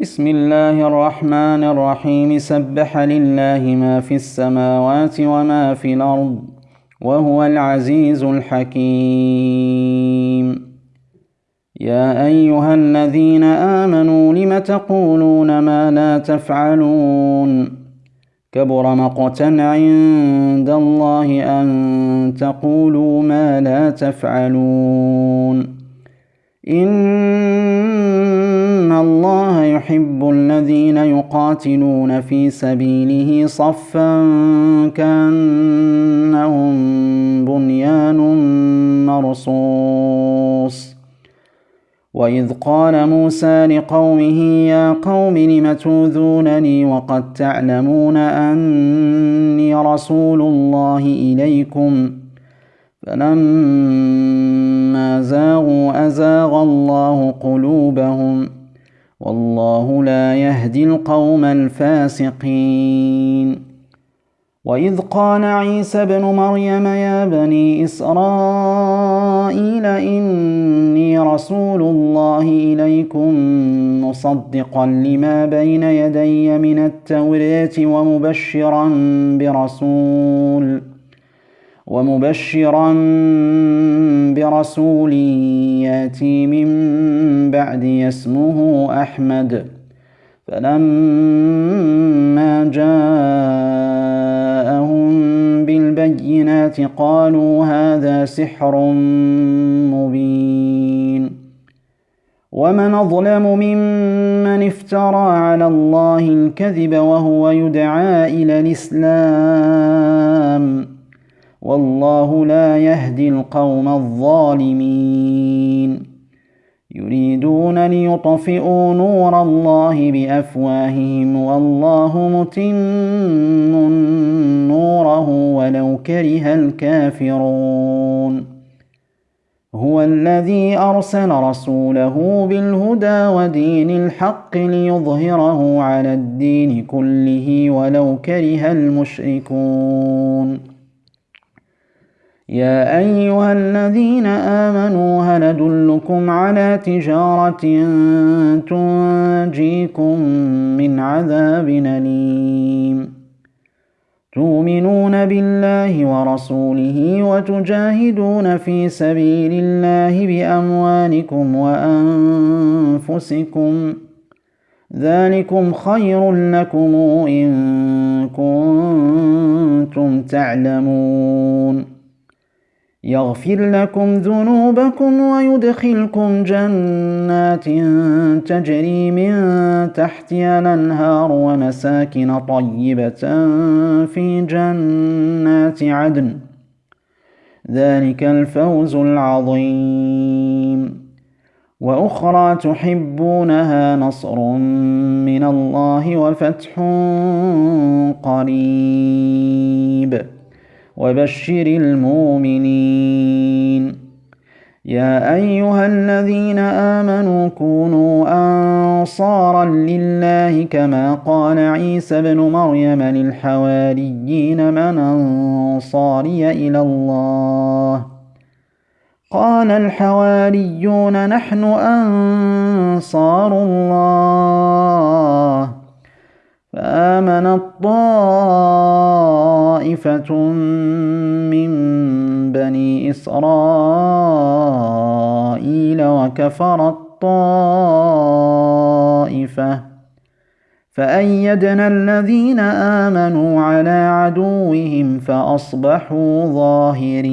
بسم الله الرحمن الرحيم. سبح لله ما في السماوات وما في الأرض وهو العزيز الحكيم. يا أيها الذين آمنوا لم تقولون ما لا تفعلون؟ كبر مقتا عند الله أن تقولوا ما لا تفعلون. إن الله يحب الذين يقاتلون في سبيله صفا كأنهم بنيان مرصوص. وإذ قال موسى لقومه يا قوم لم توذونني وقد تعلمون أني رسول الله إليكم فلما الله قلوبهم والله لا يهدي القوم الفاسقين. وإذ قال عيسى ابن مريم يا بني إسرائيل إني رسول الله إليكم مصدقا لما بين يدي من التوراة ومبشرا برسول. ومبشرا برسول يأتي من بعدي اسمه أحمد. فلما جاءهم بالبينات قالوا هذا سحر مبين. ومن أظلم ممن افترى على الله الكذب وهو يدعى إلى الإسلام. والله لا يهدي القوم الظالمين. يريدون ليطفئوا نور الله بأفواههم والله متم نوره ولو كره الكافرون. هو الذي أرسل رسوله بالهدى ودين الحق ليظهره على الدين كله ولو كره المشركون. يا أيها الذين آمنوا هل أدلكم على تجارة تنجيكم من عذاب أليم؟ تؤمنون بالله ورسوله وتجاهدون في سبيل الله بأموالكم وأنفسكم. ذلكم خير لكم إن كنتم تعلمون. يغفر لكم ذنوبكم ويدخلكم جنات تجري من تحتها الأنهار ومساكن طيبة في جنات عدن. ذلك الفوز العظيم. وأخرى تحبونها نصر من الله وفتح قريب. وبشر المؤمنين. يا أيها الذين آمنوا كونوا أنصارا لله كما قال عيسى بن مريم للحواريين من أنصاري إلى الله. قال الحواريون نحن أنصار الله. فآمنت طائفة من بني إسرائيل وكفرت طائفة فأيدنا الذين آمنوا على عدوهم فأصبحوا ظاهرين